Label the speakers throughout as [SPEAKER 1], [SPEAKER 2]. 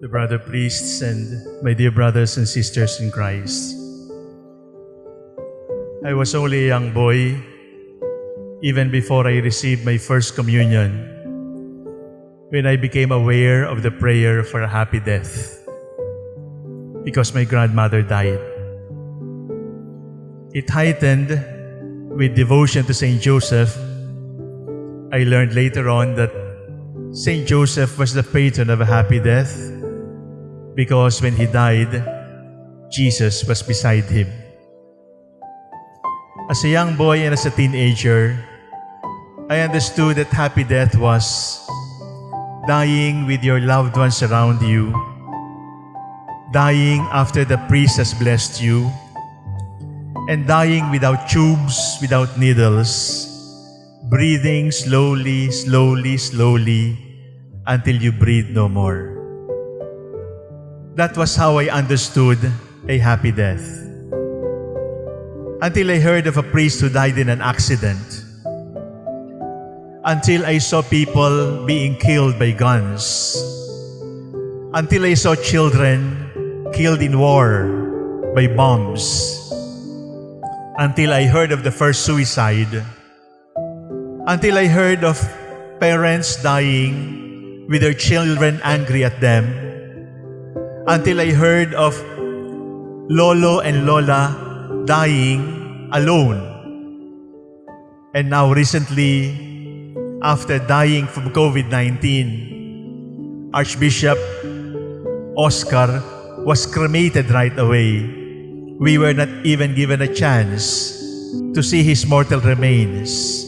[SPEAKER 1] the brother priests, and my dear brothers and sisters in Christ. I was only a young boy even before I received my first communion when I became aware of the prayer for a happy death because my grandmother died. It heightened with devotion to Saint Joseph. I learned later on that Saint Joseph was the patron of a happy death because when he died, Jesus was beside him. As a young boy and as a teenager, I understood that happy death was dying with your loved ones around you, dying after the priest has blessed you, and dying without tubes, without needles, breathing slowly, slowly, slowly until you breathe no more. That was how I understood a happy death. Until I heard of a priest who died in an accident. Until I saw people being killed by guns. Until I saw children killed in war by bombs until I heard of the first suicide, until I heard of parents dying with their children angry at them, until I heard of Lolo and Lola dying alone. And now recently, after dying from COVID-19, Archbishop Oscar was cremated right away we were not even given a chance to see his mortal remains.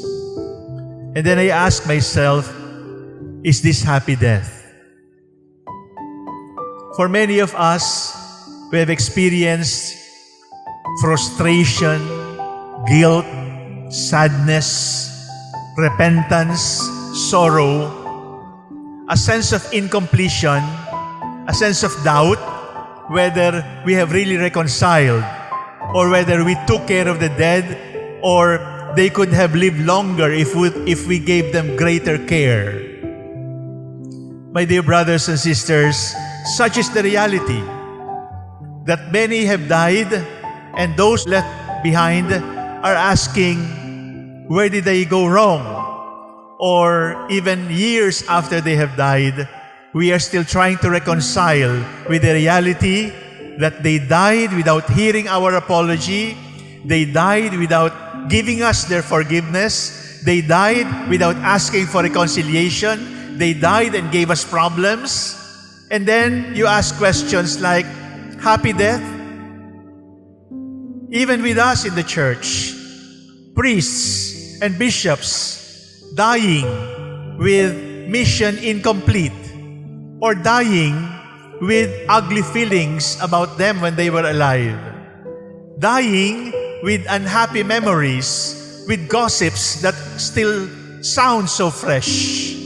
[SPEAKER 1] And then I asked myself, is this happy death? For many of us, we have experienced frustration, guilt, sadness, repentance, sorrow, a sense of incompletion, a sense of doubt, whether we have really reconciled or whether we took care of the dead or they could have lived longer if we, if we gave them greater care. My dear brothers and sisters, such is the reality that many have died and those left behind are asking, where did they go wrong? Or even years after they have died, we are still trying to reconcile with the reality that they died without hearing our apology. They died without giving us their forgiveness. They died without asking for reconciliation. They died and gave us problems. And then you ask questions like, happy death? Even with us in the church, priests and bishops dying with mission incomplete or dying with ugly feelings about them when they were alive. Dying with unhappy memories, with gossips that still sound so fresh.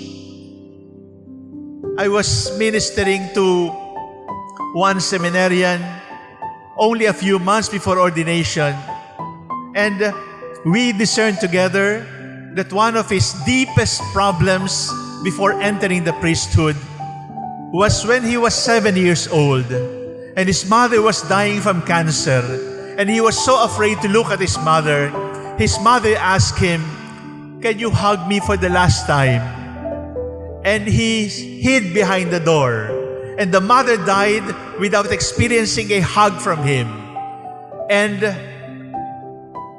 [SPEAKER 1] I was ministering to one seminarian only a few months before ordination and uh, we discerned together that one of his deepest problems before entering the priesthood was when he was seven years old and his mother was dying from cancer and he was so afraid to look at his mother. His mother asked him, can you hug me for the last time? And he hid behind the door. And the mother died without experiencing a hug from him. And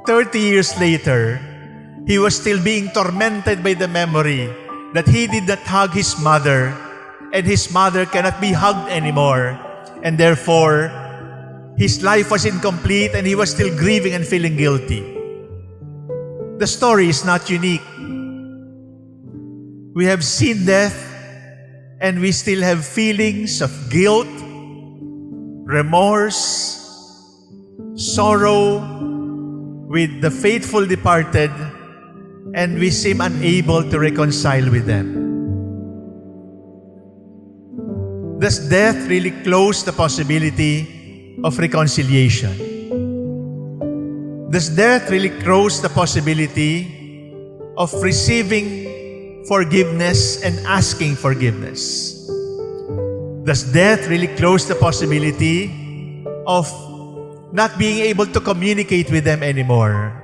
[SPEAKER 1] 30 years later, he was still being tormented by the memory that he did not hug his mother and his mother cannot be hugged anymore. And therefore, his life was incomplete and he was still grieving and feeling guilty. The story is not unique. We have seen death and we still have feelings of guilt, remorse, sorrow with the faithful departed and we seem unable to reconcile with them. Does death really close the possibility of reconciliation? Does death really close the possibility of receiving forgiveness and asking forgiveness? Does death really close the possibility of not being able to communicate with them anymore?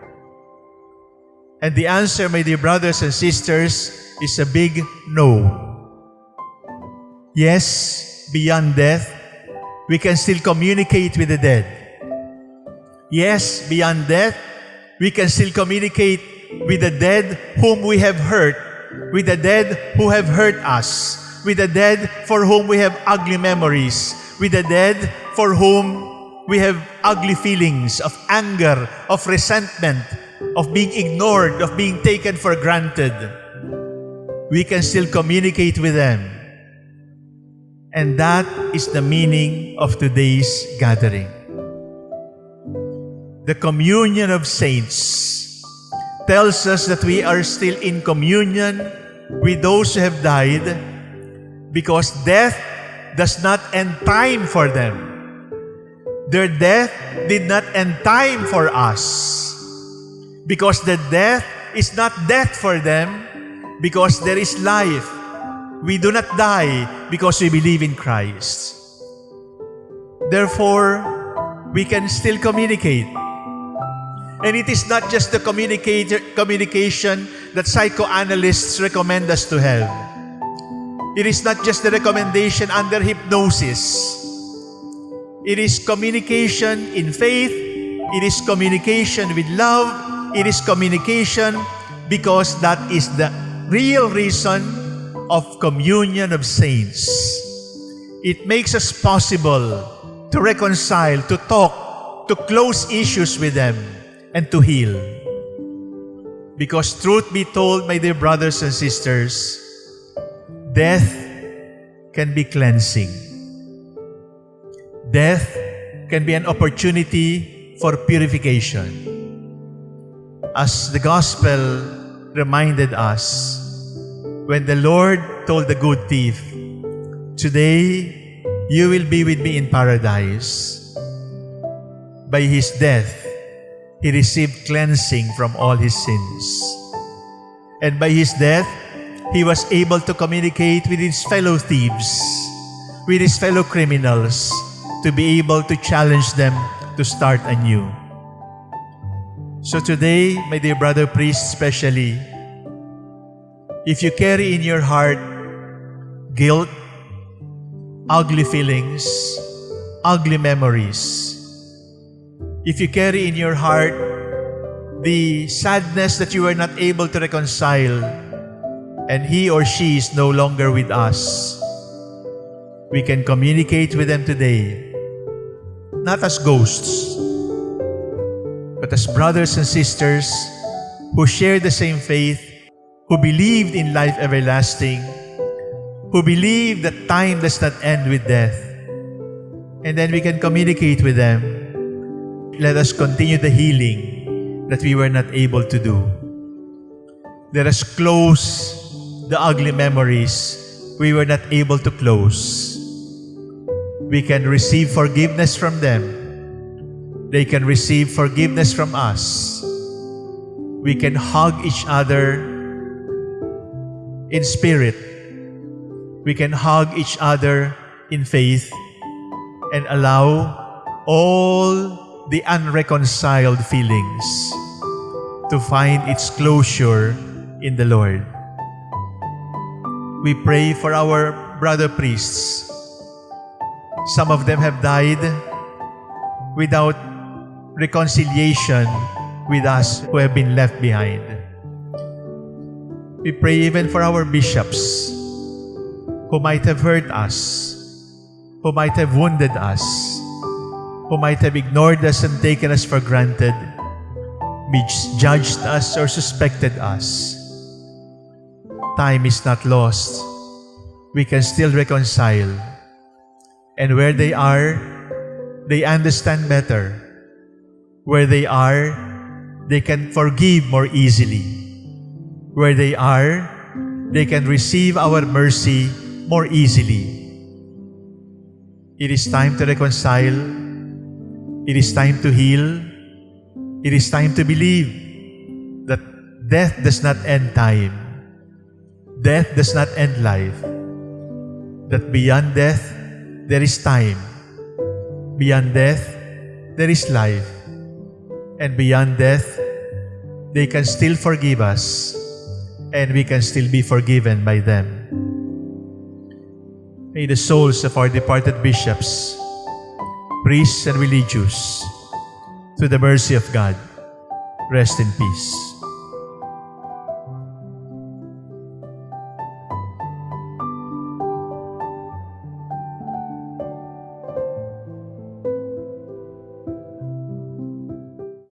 [SPEAKER 1] And the answer, my dear brothers and sisters, is a big no. Yes, beyond death, we can still communicate with the dead. Yes, beyond death, we can still communicate with the dead whom we have hurt, with the dead who have hurt us, with the dead for whom we have ugly memories, with the dead for whom we have ugly feelings of anger, of resentment, of being ignored, of being taken for granted. We can still communicate with them. And that is the meaning of today's gathering. The communion of saints tells us that we are still in communion with those who have died because death does not end time for them. Their death did not end time for us. Because the death is not death for them, because there is life. We do not die because we believe in Christ. Therefore, we can still communicate. And it is not just the communication that psychoanalysts recommend us to have. It is not just the recommendation under hypnosis. It is communication in faith. It is communication with love. It is communication because that is the real reason of communion of saints. It makes us possible to reconcile, to talk, to close issues with them, and to heal. Because truth be told, my dear brothers and sisters, Death can be cleansing. Death can be an opportunity for purification. As the gospel reminded us, when the Lord told the good thief, Today you will be with me in paradise. By his death, he received cleansing from all his sins. And by his death, he was able to communicate with his fellow thieves, with his fellow criminals, to be able to challenge them to start anew. So today, my dear brother priest especially, if you carry in your heart guilt, ugly feelings, ugly memories, if you carry in your heart the sadness that you were not able to reconcile and he or she is no longer with us, we can communicate with them today, not as ghosts, but as brothers and sisters who share the same faith, who believed in life everlasting, who believe that time does not end with death. And then we can communicate with them. Let us continue the healing that we were not able to do. Let us close the ugly memories we were not able to close. We can receive forgiveness from them. They can receive forgiveness from us. We can hug each other in spirit. We can hug each other in faith and allow all the unreconciled feelings to find its closure in the Lord. We pray for our brother priests. Some of them have died without reconciliation with us who have been left behind. We pray even for our bishops who might have hurt us, who might have wounded us, who might have ignored us and taken us for granted, misjudged us or suspected us time is not lost. We can still reconcile. And where they are, they understand better. Where they are, they can forgive more easily. Where they are, they can receive our mercy more easily. It is time to reconcile. It is time to heal. It is time to believe that death does not end time. Death does not end life. That beyond death, there is time. Beyond death, there is life. And beyond death, they can still forgive us and we can still be forgiven by them. May the souls of our departed bishops, priests, and religious, through the mercy of God, rest in peace.